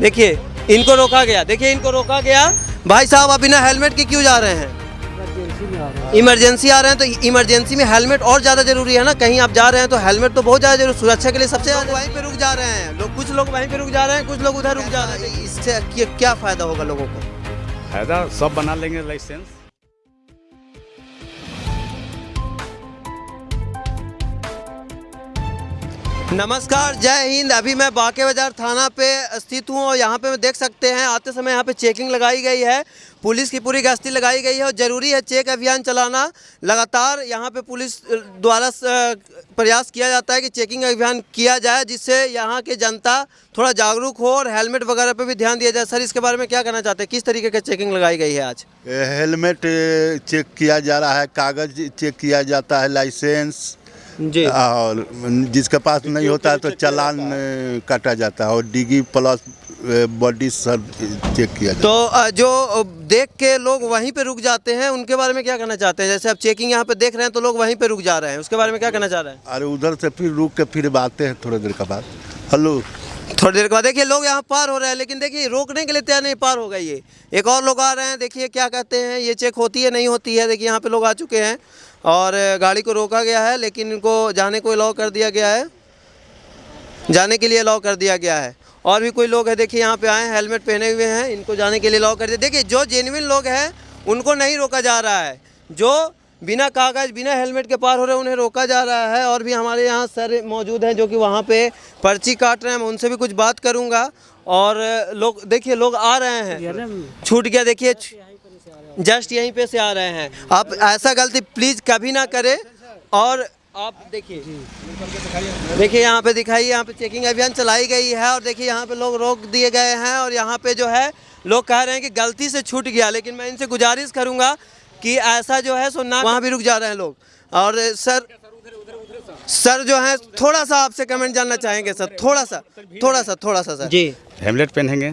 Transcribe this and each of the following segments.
देखिए इनको रोका गया। देखिए इनको रोका गया। भाई साहब आप बिना हेलमेट के क्यों जा रहे हैं? इमरजेंसी आ रहे हैं। तो इमरजेंसी में हेलमेट और ज़्यादा ज़रूरी है ना? कहीं आप जा रहे हैं तो हेलमेट तो बहुत ज़्यादा ज़रूरी सुरक्षा के लिए सबसे ज़्यादा वहीं पे रुक जा रहे हैं। लोग कुछ लोग वहीं पे रुक जा रहे हैं कुछ लोग उधर रुक जा रहे हैं। इससे क्या- क्या फ़ायदा होगा लोगों को? फ़ायदा सब बना लेंगे लाइसेंस नमस्कार, जय हिंद। अभी मैं बाके बाज़ार थाना पे स्थित हूँ और यहाँ पे मैं देख सकते हैं, आते समय यहाँ पे चेकिंग लगाई गई है। पुलिस की पूरी गश्ती लगाई गई है और ज़रूरी है चेक अभियान चलाना। लगातार यहाँ पे पुलिस द्वारा प्रयास किया जाता है कि चेकिंग अभियान किया जाए, जिससे यहाँ के जनता थोड़ा जागरूक हो और हेलमेट वगैरह पर भी ध्यान दिया जाए। सर, इसके बारे में क्या कहना चाहते हैं? किस तरीके की चेकिंग लगाई गई है आज? हेलमेट चेक किया जा रहा है, कागज़ चेक किया जाता है, लाइसेंस जी। और जिसके पास नहीं होता है तो चलान काटा जाता है और डिगी प्लस बॉडी सब चेक किया जाता तो जो देख के लोग वहीं पे रुक जाते हैं उनके बारे में क्या कहना चाहते हैं? जैसे आप चेकिंग यहाँ पे देख रहे हैं तो लोग वहीं पे रुक जा रहे हैं उसके बारे में क्या कहना चाह रहे हैं? अरे उधर से फिर रुक के फिर आते हैं थोड़ी देर के बाद। हेलो। थोड़ी देर के बाद, देखिए, लोग यहाँ पार हो रहे हैं, लेकिन देखिए, रोकने के लिए तैयार नहीं, पार हो गई ये। एक और लोग आ रहे हैं, देखिए, क्या कहते हैं, ये चेक होती है, नहीं होती है, देखिए, यहाँ पे लोग आ चुके हैं। और गाड़ी को रोका गया है, लेकिन इनको जाने को अलाउ कर दिया गया है। जाने के लिए अलाउ कर दिया गया है। और भी कोई लोग है, देखिए, यहाँ पे आए हैं, हेलमेट पहने हुए हैं, इनको जाने के लिए अलाउ कर दिया। देखिए, जो जेन्युइन लोग हैं, उनको नहीं रोका जा रहा है। जो बिना कागज़ बिना हेलमेट के पार हो रहे उन्हें रोका जा रहा है और भी हमारे यहाँ सर मौजूद हैं जो कि वहाँ पे पर्ची काट रहे हैं। मैं उनसे भी कुछ बात करूँगा और लोग देखिए लोग आ रहे हैं। छूट गया देखिए जस्ट यहीं पे से आ रहे हैं। आप ऐसा गलती प्लीज़ कभी ना करें और आप देखिए। देखिए यहाँ पे दिखाइए यहाँ पे चेकिंग अभियान चलाई गई है और देखिए यहाँ पे लोग रोक दिए गए हैं और यहाँ पे जो है लोग कह रहे हैं कि गलती से छूट गया लेकिन मैं इनसे गुजारिश करूँगा कि ऐसा जो है सो ना वहाँ भी रुक जा रहे हैं लोग। और सर सर जो है थोड़ा सा आपसे कमेंट जानना चाहेंगे सर। थोड़ा सा थोड़ा सा थोड़ा सा सर। जी। हेमलेट पहनेंगे।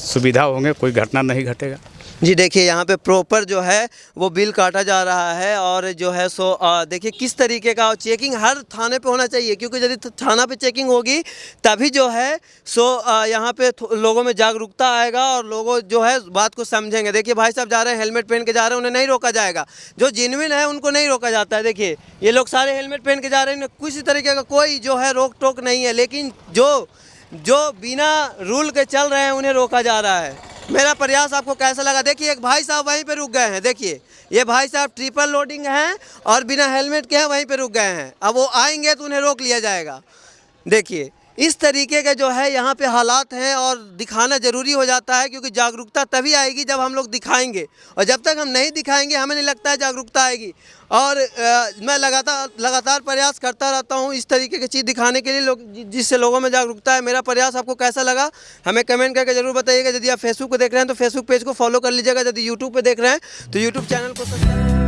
सुविधा होंगे कोई घटना नहीं घटेगा। जी देखिए, यहाँ पे प्रॉपर जो है, वो बिल काटा जा रहा है और जो है सो देखिए किस तरीके का चेकिंग हर थाने पे होना चाहिए, क्योंकि यदि थाना पे चेकिंग होगी, तभी जो है सो यहाँ पे लोगों में जागरूकता आएगा और लोगों जो है, बात को समझेंगे। देखिए, भाई साहब जा रहे हैं हेलमेट पहन के जा रहे हैं, उन्हें नहीं रोका जाएगा। जो जिनविन है, उनको नहीं रोका जाता है। देखिए, ये लोग सारे हेलमेट पहन के जा रहे हैं किसी तरीके का कोई जो है रोक टोक नहीं है, लेकिन जो जो बिना रूल के चल रहे हैं, उन्हें रोका जा रहा है। मेरा प्रयास आपको कैसा लगा? देखिए, एक भाई साहब वहीं पे रुक गए हैं। देखिए, ये भाई साहब ट्रिपल लोडिंग हैं और बिना हेलमेट के हैं वहीं पे रुक गए हैं। अब वो आएँगे तो उन्हें रोक लिया जाएगा। देखिए इस तरीके के जो है यहाँ पे हालात हैं और दिखाना ज़रूरी हो जाता है क्योंकि जागरूकता तभी आएगी जब हम लोग दिखाएँगे। और जब तक हम नहीं दिखाएँगे हमें नहीं लगता है जागरूकता आएगी। और अ, मैं लगातार लगातार प्रयास करता रहता हूँ इस तरीके की चीज़ दिखाने के लिए लोग जिससे लोगों में जागरूकता है। मेरा प्रयास आपको कैसा लगा हमें कमेंट करके ज़रूर बताइएगा। यदि आप फेसबुक पे देख रहे हैं तो फेसबुक पेज को फॉलो कर लीजिएगा। यदि यूट्यूब पर देख रहे हैं तो यूट्यूब चैनल को सब्सक्राइब